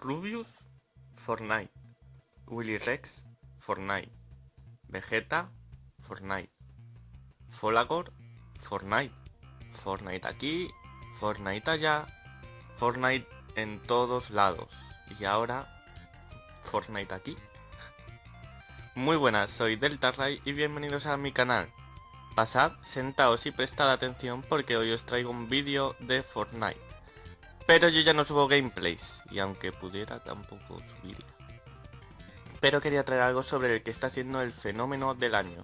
Rubius, Fortnite. Willy Rex, Fortnite. Vegeta, Fortnite. Folagor, Fortnite. Fortnite aquí, Fortnite allá, Fortnite en todos lados. Y ahora, Fortnite aquí. Muy buenas, soy DeltaRay y bienvenidos a mi canal. Pasad, sentaos y prestad atención porque hoy os traigo un vídeo de Fortnite. Pero yo ya no subo gameplays, y aunque pudiera tampoco subiría. Pero quería traer algo sobre el que está siendo el fenómeno del año.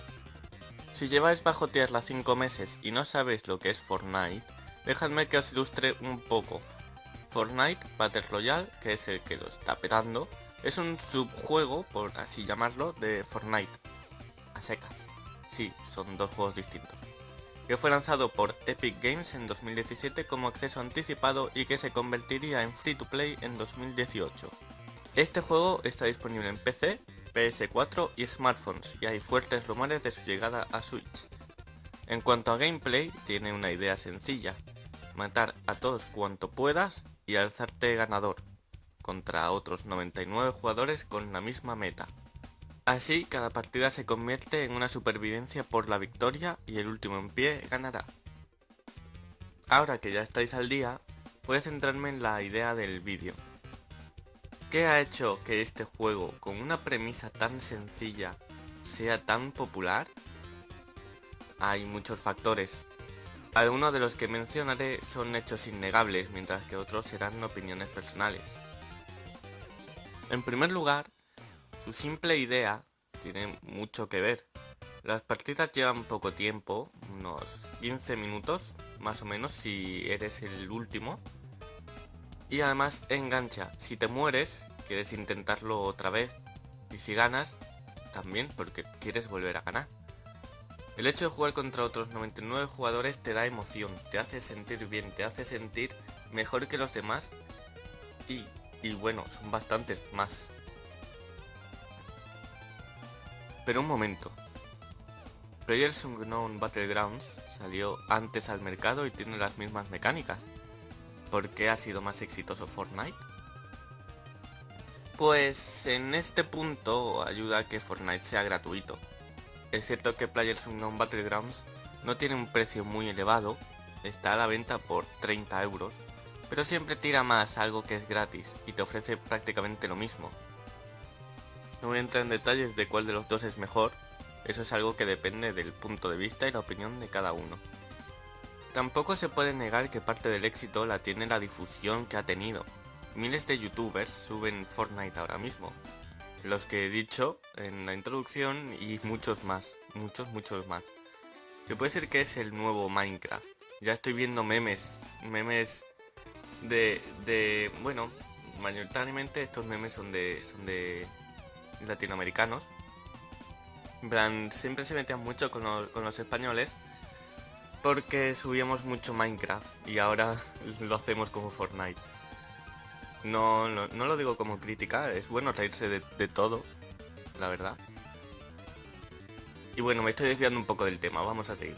Si lleváis bajo tierra 5 meses y no sabéis lo que es Fortnite, dejadme que os ilustre un poco. Fortnite Battle Royale, que es el que lo está petando, es un subjuego, por así llamarlo, de Fortnite. A secas. Sí, son dos juegos distintos que fue lanzado por Epic Games en 2017 como acceso anticipado y que se convertiría en free to play en 2018. Este juego está disponible en PC, PS4 y smartphones y hay fuertes rumores de su llegada a Switch. En cuanto a gameplay, tiene una idea sencilla, matar a todos cuanto puedas y alzarte ganador, contra otros 99 jugadores con la misma meta. Así, cada partida se convierte en una supervivencia por la victoria y el último en pie ganará. Ahora que ya estáis al día, voy a centrarme en la idea del vídeo. ¿Qué ha hecho que este juego, con una premisa tan sencilla, sea tan popular? Hay muchos factores. Algunos de los que mencionaré son hechos innegables, mientras que otros serán opiniones personales. En primer lugar, su simple idea tiene mucho que ver. Las partidas llevan poco tiempo, unos 15 minutos más o menos si eres el último. Y además engancha, si te mueres quieres intentarlo otra vez y si ganas también porque quieres volver a ganar. El hecho de jugar contra otros 99 jugadores te da emoción, te hace sentir bien, te hace sentir mejor que los demás y, y bueno, son bastantes más. Pero un momento. Players Unknown Battlegrounds salió antes al mercado y tiene las mismas mecánicas. ¿Por qué ha sido más exitoso Fortnite? Pues en este punto ayuda a que Fortnite sea gratuito. Es cierto que Players Unknown Battlegrounds no tiene un precio muy elevado, está a la venta por 30 euros, pero siempre tira más algo que es gratis y te ofrece prácticamente lo mismo. No voy a entrar en detalles de cuál de los dos es mejor, eso es algo que depende del punto de vista y la opinión de cada uno. Tampoco se puede negar que parte del éxito la tiene la difusión que ha tenido. Miles de youtubers suben Fortnite ahora mismo. Los que he dicho en la introducción y muchos más, muchos muchos más. Se puede decir que es el nuevo Minecraft. Ya estoy viendo memes, memes de, de bueno, mayoritariamente estos memes son de, son de latinoamericanos. En plan, siempre se metían mucho con, los españoles porque subíamos mucho Minecraft y ahora lo hacemos como Fortnite. No, no, lo digo como crítica, es bueno reírse de, de, todo, la verdad. Y bueno, me estoy desviando un poco del tema, vamos a seguir.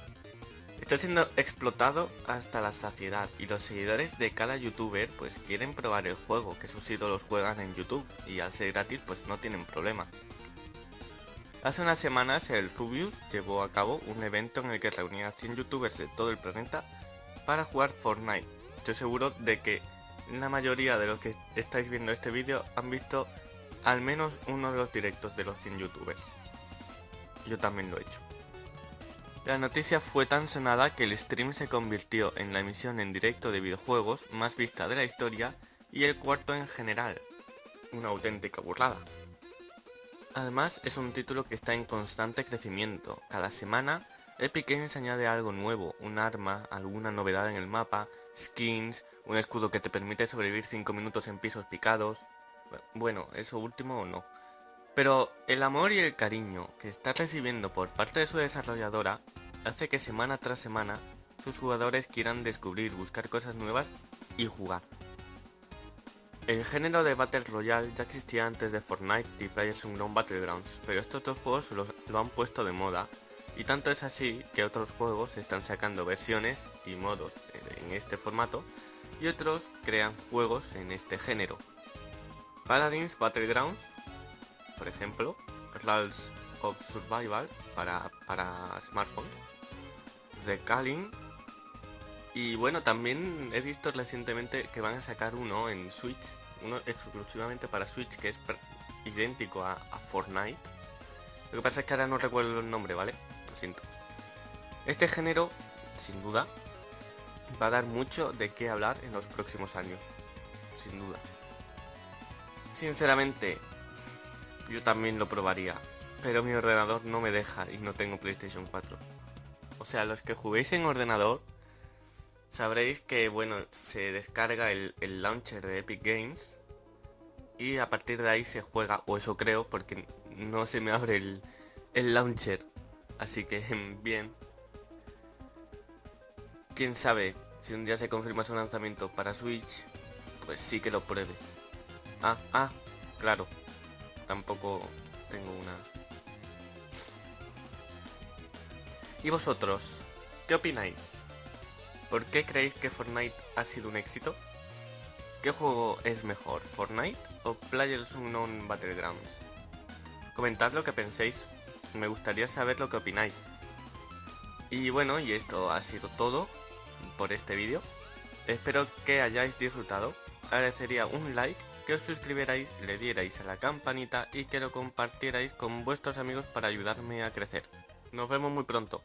Estoy siendo explotado hasta la saciedad y los seguidores de cada youtuber pues quieren probar el juego que sus ídolos juegan en YouTube y al ser gratis pues no tienen problema. Hace unas semanas el Rubius llevó a cabo un evento en el que reunía a 100 youtubers de todo el planeta para jugar Fortnite. Estoy seguro de que la mayoría de los que estáis viendo este vídeo han visto al menos uno de los directos de los 100 youtubers. Yo también lo he hecho. La noticia fue tan sonada que el stream se convirtió en la emisión en directo de videojuegos más vista de la historia y el cuarto en general. Una auténtica burrada. Además, es un título que está en constante crecimiento. Cada semana, Epic Games añade algo nuevo, un arma, alguna novedad en el mapa, skins, un escudo que te permite sobrevivir 5 minutos en pisos picados... Bueno, eso último o no. Pero el amor y el cariño que está recibiendo por parte de su desarrolladora hace que semana tras semana sus jugadores quieran descubrir, buscar cosas nuevas y jugar. El género de Battle Royale ya existía antes de Fortnite y PlayerUnknown Battlegrounds, pero estos dos juegos lo, han puesto de moda y tanto es así que otros juegos están sacando versiones y modos en este formato y otros crean juegos en este género. Paladins Battlegrounds, por ejemplo, Rules of Survival para, para smartphones, The Calling, y bueno, también he visto recientemente que van a sacar uno en Switch, uno exclusivamente para Switch, que es idéntico a, a Fortnite. Lo que pasa es que ahora no recuerdo el nombre, ¿vale? Lo siento. Este género, sin duda, va a dar mucho de qué hablar en los próximos años. Sin duda. Sinceramente, yo también lo probaría. Pero mi ordenador no me deja y no tengo PlayStation 4. O sea, los que juguéis en ordenador, sabréis que, bueno, se descarga el, launcher de Epic Games. Y a partir de ahí se juega, o eso creo, porque no se me abre el, el launcher. Así que, bien. Quién sabe, si un día se confirma su lanzamiento para Switch, pues sí que lo pruebe. Ah, ah, claro. Tampoco tengo unas... ¿Y vosotros? ¿Qué opináis? ¿Por qué creéis que Fortnite ha sido un éxito? ¿Qué juego es mejor, Fortnite o PlayerUnknown Battlegrounds? Comentad lo que penséis, me gustaría saber lo que opináis. Y bueno, y esto ha sido todo por este vídeo. Espero que hayáis disfrutado. Agradecería un like, que os suscribierais, le dierais a la campanita y que lo compartierais con vuestros amigos para ayudarme a crecer. Nos vemos muy pronto.